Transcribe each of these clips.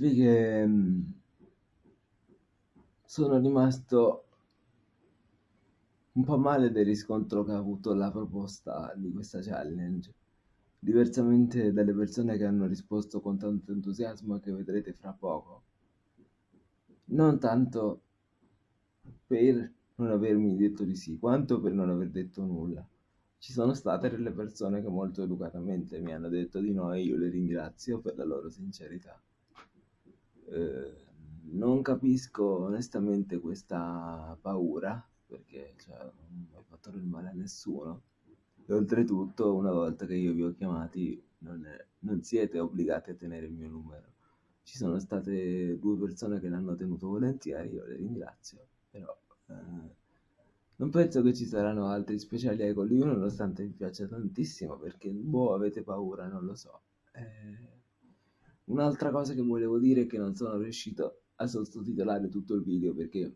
devo dirvi che mm, sono rimasto un po' male del riscontro che ha avuto la proposta di questa challenge, diversamente dalle persone che hanno risposto con tanto entusiasmo che vedrete fra poco. Non tanto per non avermi detto di sì, quanto per non aver detto nulla. Ci sono state delle persone che molto educatamente mi hanno detto di no e io le ringrazio per la loro sincerità. Eh, non capisco onestamente questa paura perché cioè, non ho fatto del male a nessuno. E oltretutto, una volta che io vi ho chiamati, non, è, non siete obbligati a tenere il mio numero. Ci sono state due persone che l'hanno tenuto volentieri, io le ringrazio, però eh, non penso che ci saranno altri speciali con lui, nonostante mi piaccia tantissimo, perché boh, avete paura, non lo so. Eh, un'altra cosa che volevo dire è che non sono riuscito a sottotitolare tutto il video perché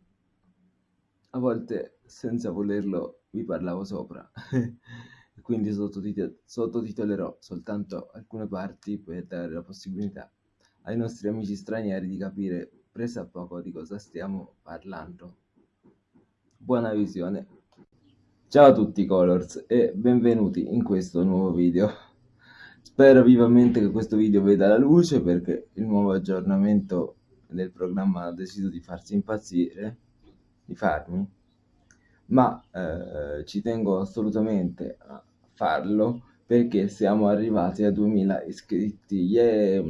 a volte senza volerlo vi parlavo sopra quindi sottotitol- sottotitolerò soltanto alcune parti per dare la possibilità ai nostri amici stranieri di capire presso a poco di cosa stiamo parlando. Buona visione! Ciao a tutti Colors e benvenuti in questo nuovo video. Spero vivamente che questo video veda la luce perché il nuovo aggiornamento del programma ha deciso di farsi impazzire di farmi, ma eh, ci tengo assolutamente a farlo perché siamo arrivati a 2000 iscritti yeah!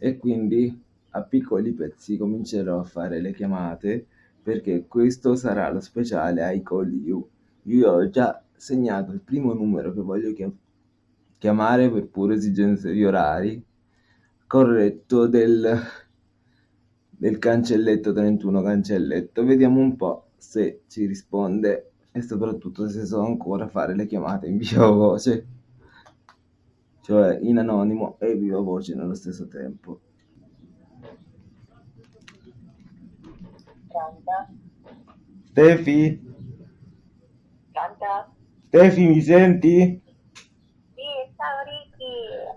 e quindi a piccoli pezzi comincerò a fare le chiamate perché questo sarà lo speciale I Call You. Io ho già segnato il primo numero che voglio chiamare per pure esigenze di orari, corretto del del cancelletto 31 cancelletto vediamo un po' se ci risponde e soprattutto se so ancora fare le chiamate in viva voce cioè in anonimo e viva voce nello stesso tempo Pronto? Stefi? Pronto? Stefi mi senti?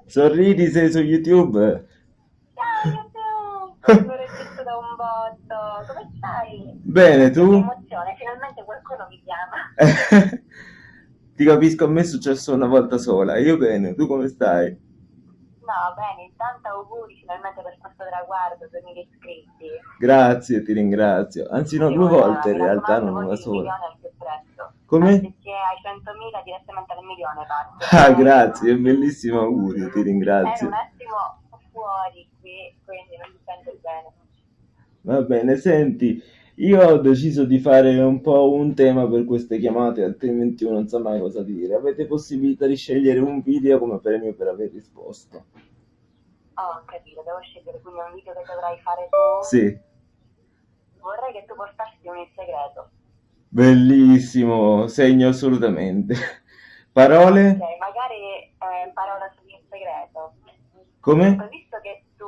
Sorridi sei su YouTube? Ciao! L'ho registrato da un botto! Come stai? Bene, Che tu? emozione, finalmente qualcuno mi chiama! Ti capisco, a me è successo una volta sola. Io bene, tu come stai? No, bene, intanto auguri finalmente per questo traguardo, 2000 iscritti. Grazie, ti ringrazio. Anzi, no, due volte in realtà, non una sola. Come? Anziché ai 100.000 direttamente al milione parto. Ah, grazie, bellissimo augurio, ti ringrazio. un attimo fuori qui, quindi non mi sento bene. Va bene, senti, io ho deciso di fare un po' un tema per queste chiamate, altrimenti uno non sa mai cosa dire. Avete possibilità di scegliere un video come premio per aver risposto? Oh, ho capito, devo scegliere quindi un video che dovrai fare tu. Sì, Vorrei che tu portassi un segreto. Bellissimo, segno assolutamente. Parole? Ok, magari eh, parola su in segreto. Come? Ho visto che tu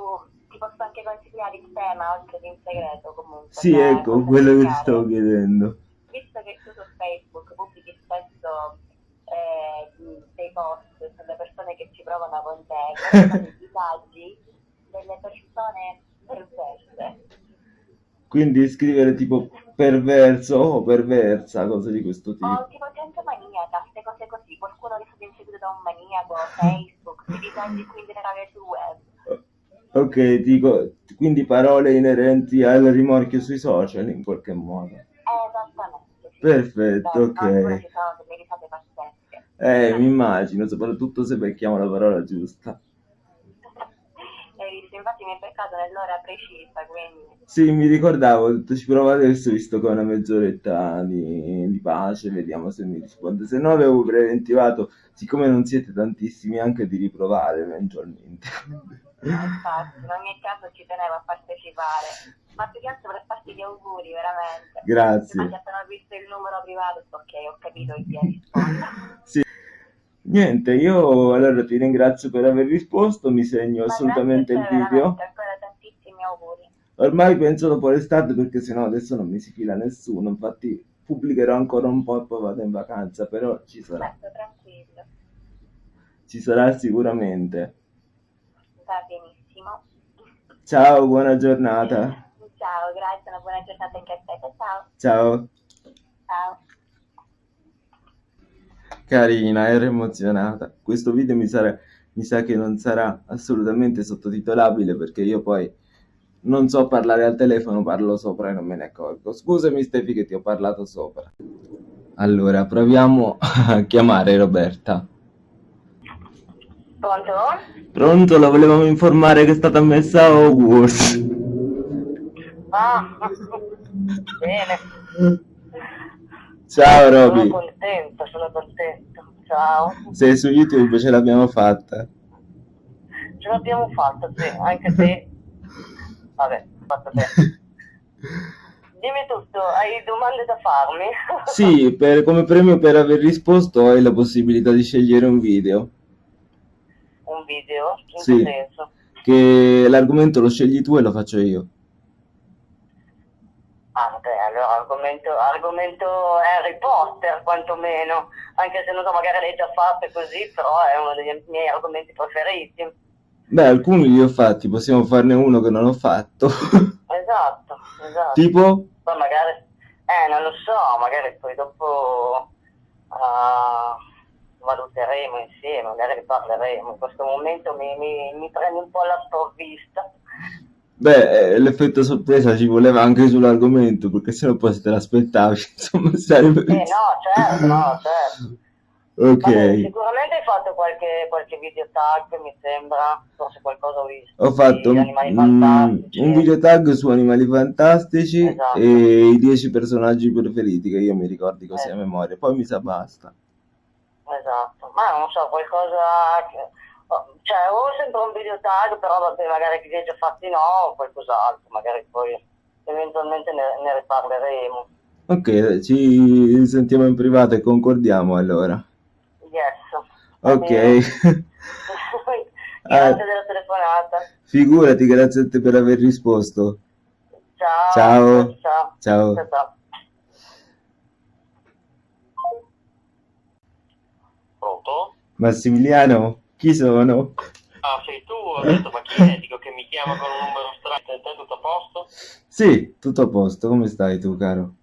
ti posso anche consigliare il tema oltre che in segreto comunque. Sì, cioè, ecco, quello che ti stavo chiedendo. Visto che tu su Facebook pubblichi spesso eh, dei post sulle persone che ci provano con te, i disagi delle persone perverse. Quindi scrivere tipo perverso o perversa, cose di questo tipo. tipo gente maniaca, queste cose così, qualcuno che è stato inseguito da un maniaco, Facebook, i disagi più in generale sul web. Ok, dico, quindi parole inerenti al rimorchio sui social in qualche modo. Esattamente, sì. Perfetto, Beh, ok. ci sono delle risate pazzesche. Eh, mi immagino, soprattutto se becchiamo la parola giusta. Beccato nell'ora precisa, quindi... Sì, mi ricordavo, ho detto ci provo adesso, visto che ho una mezz'oretta di, di pace, vediamo se mi risponde. Se no avevo preventivato, siccome non siete tantissimi, anche di riprovare eventualmente. Infatti, in ogni caso ci tenevo a partecipare. Ma più che altro per farti gli auguri, veramente. Grazie. Infatti appena ho visto il numero privato, ok, ho capito chi è rispondo. Sì. Niente, io allora ti ringrazio per aver risposto, mi segno Ma assolutamente il video. ancora tantissimi auguri. Ormai penso dopo l'estate perché sennò adesso non mi si fila nessuno, infatti pubblicherò ancora un po' e poi vado in vacanza, però ci sarà, Certo, tranquillo. ci sarà sicuramente. Va benissimo. Ciao, buona giornata. Ciao, grazie, una buona giornata anche a te. Ciao. Ciao. Ciao. Carina, ero emozionata. Questo video mi, sarà, mi sa che non sarà assolutamente sottotitolabile perché io poi non so parlare al telefono, parlo sopra e non me ne accorgo. Scusami Stefi che ti ho parlato sopra. Allora, proviamo a chiamare Roberta. Pronto? Pronto, la volevamo informare che è stata messa a Hogwarts. Ah, bene. Ciao Sono Roby, contento, sono contento. Ciao. sei su YouTube, ce l'abbiamo fatta. Ce l'abbiamo fatta, sì, anche se... Vabbè, fatto te. Dimmi tutto, hai domande da farmi? Sì, per- come premio per aver risposto hai la possibilità di scegliere un video. Un video? In Sì. che senso? Che l'argomento lo scegli tu e lo faccio io. Vabbè, allora argomento, argomento Harry Potter, quantomeno. Anche se non so, magari l'hai già fatto così, però è uno dei miei argomenti preferiti. Beh, alcuni li ho fatti, possiamo farne uno che non ho fatto. Esatto, esatto. Tipo? Poi magari, eh, non lo so, magari poi dopo ah, valuteremo insieme, magari parleremo. In questo momento mi, mi, mi prende un po' la sprovvista. Beh, eh, l'effetto sorpresa ci voleva anche sull'argomento, perché sennò poi se te l'aspettavi, insomma, sarebbe... Eh no, certo, no, certo. Ok. Vabbè, sicuramente hai fatto qualche, qualche video tag, mi sembra, forse qualcosa ho visto. Ho fatto di animali mm, un video tag su Animali Fantastici Esatto. e i 10 personaggi preferiti che io mi ricordi così a Eh. memoria, poi mi sa basta. Esatto, ma non so, qualcosa che... Cioè, o sempre un video tag, però vabbè, magari che già fatti no, o qualcos'altro, magari poi eventualmente ne, ne riparleremo. Ok, ci sentiamo in privato e concordiamo allora. Yes. Ok. bene. Ah. Grazie della telefonata. Figurati, grazie a te per aver risposto. Ciao. Ciao. Ciao. Ciao. Ciao, ciao. Pronto? Massimiliano, chi sono? Ah, sei tu? Ho detto, ma chi è? Dico che mi chiama con un numero strano. Te tutto a posto? Sì, tutto a posto, come stai tu, caro?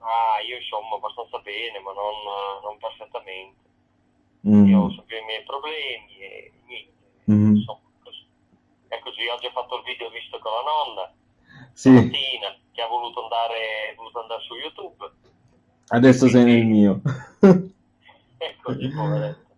Ah, io insomma abbastanza bene, ma non, non perfettamente. Mm, Io ho sempre i miei problemi e niente. mhm. Insomma, così. È così, oggi ho fatto il video visto con la nonna, Sì, stamattina, che ha voluto andare, voluto andare su YouTube. adesso sei nel mio. Eccoci, poveretto.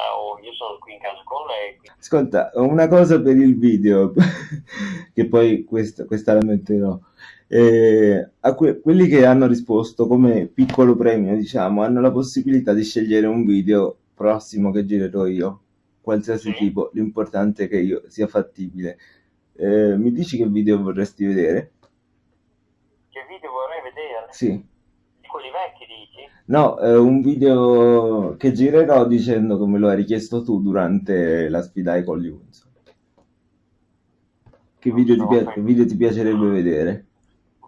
Ah, oh, io sono qui in casa con lei. Ascolta, una cosa per il video, che poi questa, questa la metterò. Eh, a que- quelli che hanno risposto come piccolo premio, diciamo, hanno la possibilità di scegliere un video prossimo che girerò io, qualsiasi Sì. tipo, l'importante è che io sia fattibile. Eh, mi dici che video vorresti vedere? Che video vorrei vedere? Sì. Quelli vecchi, dici? No, è un video che girerò dicendo come lo hai richiesto tu durante la sfida ai Colli Unzo. Che video ti, pia- che video ti piacerebbe vedere?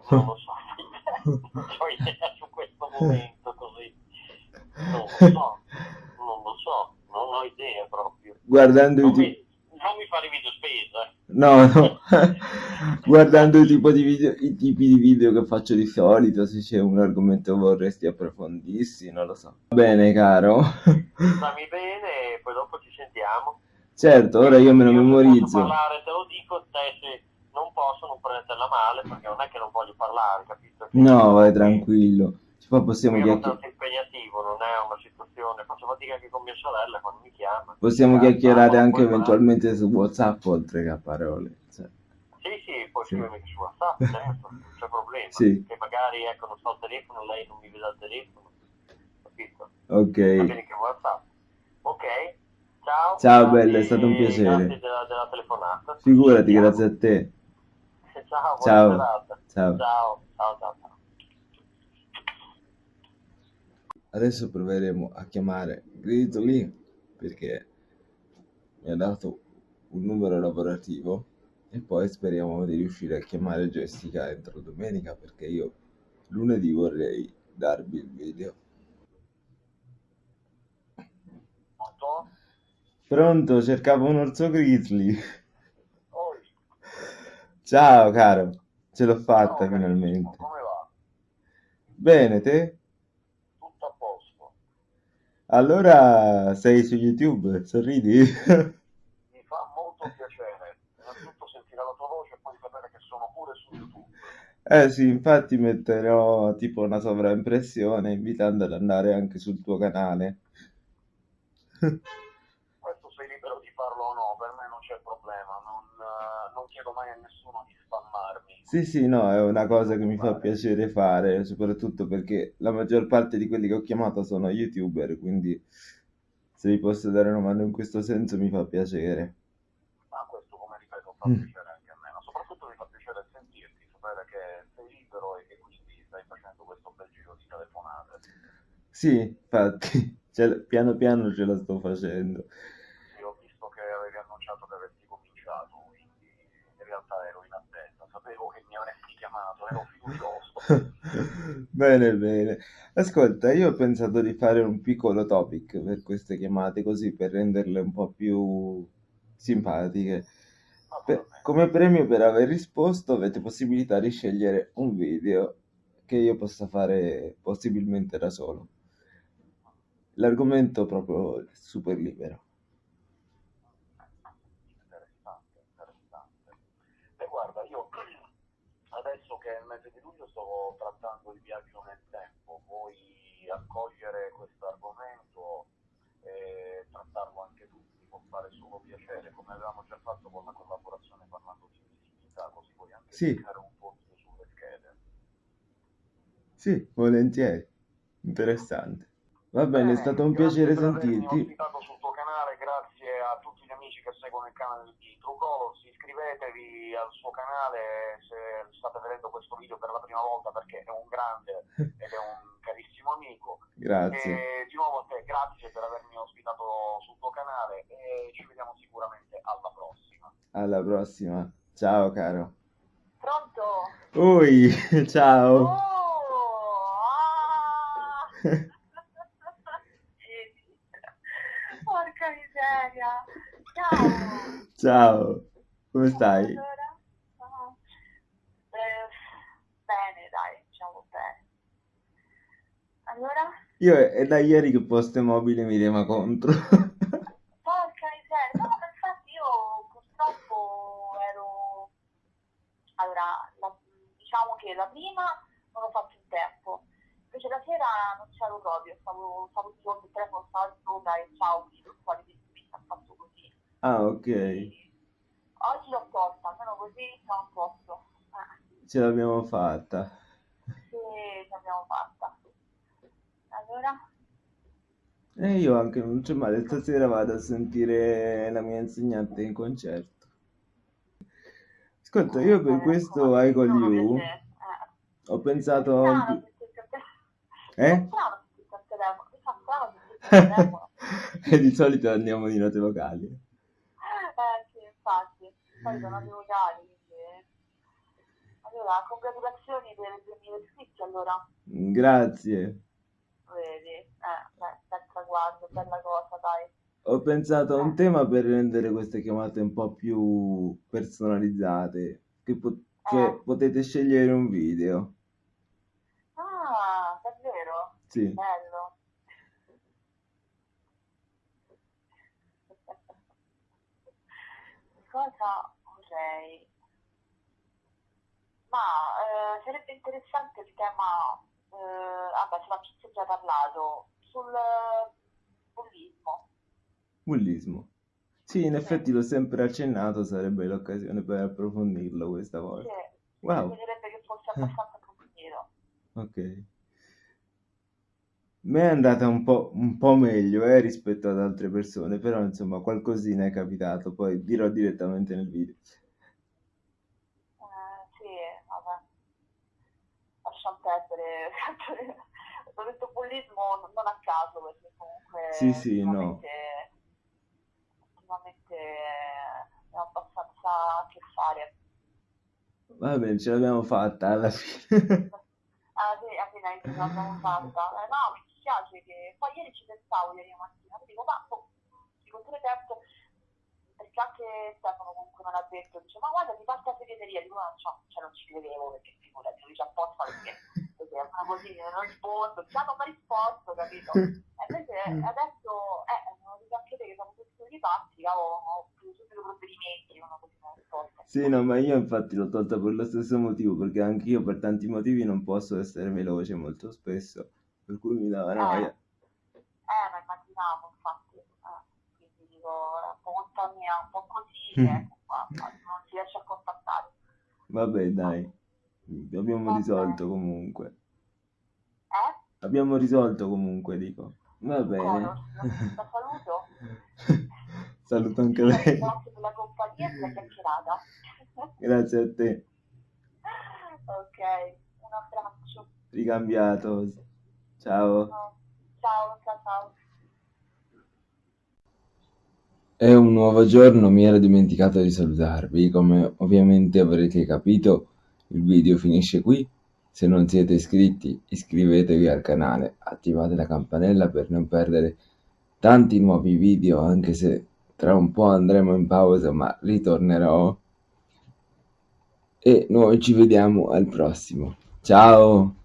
Non lo so. non ho idea su questo momento così. Non lo so. Non lo so. Non ho idea proprio. Guardando Non ti- mi, non mi fare video spesa. No, no. Guardando i, tipo di video- i tipi di video che faccio di solito, se c'è un argomento che vorresti approfondissi, non lo so. Va bene, caro. Stammi bene e poi dopo ci sentiamo. Certo, ora io me lo Posso memorizzo. parlare, te lo dico, te se non posso non prendetela male perché non è che non voglio parlare, capito? Che- No, vai tranquillo. Poi possiamo chiacchierare. abbastanza impegnativo, non è una fatica anche con mia sorella quando mi chiama. Possiamo chiacchierare anche va. eventualmente su WhatsApp oltre che a parole. Cioè, Sì, sì, puoi Sì. scrivermi su WhatsApp, certo, non c'è problema. Sì. Che magari, ecco, non sto al telefono, lei non mi vede al telefono, capito? Va ok. bene che WhatsApp. Ok, ciao. Ciao, bella, è stato un piacere. Grazie della, della telefonata. Figurati, grazie a te. Ciao, buona Ciao. serata. Ciao. Ciao, ciao, ciao. ciao. Adesso proveremo a chiamare Grito lì perché mi ha dato un numero lavorativo e poi speriamo di riuscire a chiamare Jessica entro domenica perché io lunedì vorrei darvi il video. Pronto? Pronto, cercavo un orso grizzly. Oi. Ciao caro, ce l'ho fatta carissimo, finalmente. come va? Bene, te? Allora sei su YouTube, sorridi? Mi fa molto piacere innanzitutto sentire la tua voce e poi sapere che sono pure su YouTube. Eh sì, infatti metterò tipo una sovraimpressione invitando ad andare anche sul tuo canale. Questo sei libero di farlo o no, per me non c'è problema, non, eh, non chiedo mai a nessuno di spammarmi. Sì, sì, no, è una cosa che mi fa piacere fare, soprattutto perché la maggior parte di quelli che ho chiamato sono YouTuber, quindi se vi posso dare una mano in questo senso mi fa piacere. Ma questo, come ripeto, fa Mm. piacere anche a me, ma soprattutto mi fa piacere sentirti, sapere che sei libero e che quindi stai facendo questo bel giro di telefonate. Sì, infatti, ce- piano piano ce la sto facendo. Io ho visto che avevi annunciato che avresti cominciato, quindi in realtà ero in attesa, sapevo che mi avresti Bene, bene. Ascolta, io ho pensato di fare un piccolo topic per queste chiamate, così per renderle un po' più simpatiche. Per- come premio per aver risposto, avete possibilità di scegliere un video che io possa fare possibilmente da solo. L'argomento proprio super libero. Interessante, interessante. E guarda, io adesso che è il sto trattando il viaggio nel tempo, vuoi accogliere questo argomento e trattarlo anche tu, ti può fare solo piacere, come avevamo già fatto con la collaborazione parlando di visibilità, così puoi anche Sì. cercare un po' sulle schede. Sì, volentieri. Interessante. Va bene, è Bene, stato un piacere sentirti. ospitato sul tuo canale, grazie a tutti gli seguono il canale di True Colors, iscrivetevi al suo canale se state vedendo questo video per la prima volta perché è un grande ed è un carissimo amico. Grazie. E di nuovo a te grazie per avermi ospitato sul tuo canale e ci vediamo sicuramente alla prossima. Alla prossima. Ciao, caro. Pronto? Ui, Oh! ciao. Ah! Porca miseria! Ciao! Ciao. Come stai? Allora? Eh, bene, dai, diciamo bene. Allora? Io è da ieri che Poste Mobile mi rema contro. Porca miseria! No, ma infatti io purtroppo ero... Allora, la- diciamo che la prima non ho fatto in tempo. Invece la sera non c'ero proprio, stavo, stavo fronte al telefono, stavo sopra e ciao, video, fuori di mi ha fatto così. Ah, ok. Oggi l'ho posta, almeno così siamo a posto. Eh, Ce l'abbiamo fatta. sì, ce l'abbiamo fatta. Allora? E io anche non c'è male, stasera vado a sentire la mia insegnante in concerto. Ascolta, io per questo I Call sono You. Eh. ho pensato. Eh? E di solito andiamo di note vocali. Eh infatti. Poi sono dei vocali, quindi... Allora, congratulazioni per i 2000 iscritti, allora. Grazie. Vedi? Eh, beh, bel traguardo, bella cosa, dai. Ho pensato a un Eh. tema per rendere queste chiamate un po' più personalizzate, che, po- che Eh. potete scegliere un video. Ah, davvero? Sì. Bello. Cosa vorrei? Ma eh, sarebbe interessante il tema, eh, ah beh, sulla pizza già parlato, sul eh, bullismo. Bullismo. Sì, in effetti l'ho sempre accennato, sarebbe l'occasione per approfondirlo questa Sì, volta. mi Wow. piacerebbe che fosse abbastanza approfondito. Ok. Me è andata un po', un po' meglio, eh, rispetto ad altre persone, però insomma qualcosina è capitato, poi dirò direttamente nel video. Eh, sì, vabbè, lasciamo perdere. Ho detto bullismo non non a caso, perché comunque Sì, sì, no. ultimamente, ho abbastanza a che fare. Va bene, ce l'abbiamo fatta alla fine. Ah sì, fine ce l'abbiamo fatta. Eh, no, mi dispiace che poi ieri ci pensavo ieri mattina, mi dico, ma boh, di continuo tempo, perché anche Stefano comunque mi ha me l'ha detto, dice ma guarda ti la segreteria, dico no, cioè non ci credevo perché figurati, ci apposta perché perché sono così, non rispondo, mi ha risposto, capito? E invece adesso, eh, non dico anche te che siamo tutti i pazzi, ho, preso subito provvedimenti, non ho così una risposta. Sì, no, ma io infatti l'ho tolta per lo stesso motivo, perché anch'io per tanti motivi non posso essere veloce molto spesso, per cui mi dava noia. Eh, ma immaginavo, infatti, eh, quindi dico, un po' mia, un po' così, ecco qua, non si riesce a contattare. Vabbè, dai, abbiamo Va risolto comunque. Eh? Abbiamo risolto comunque, dico. Va bene. Coro, la saluto. Saluto anche lei. ringrazio per la compagnia e per la chiacchierata. Grazie a te. ok, un abbraccio. Ricambiato. Ciao. Ciao, ciao, ciao. È un nuovo giorno, mi ero dimenticato di salutarvi. Come ovviamente avrete capito, il video finisce qui. Se non siete iscritti, iscrivetevi al canale, attivate la campanella per non perdere tanti nuovi video, anche se tra un po' andremo in pausa, ma ritornerò. E noi ci vediamo al prossimo. Ciao!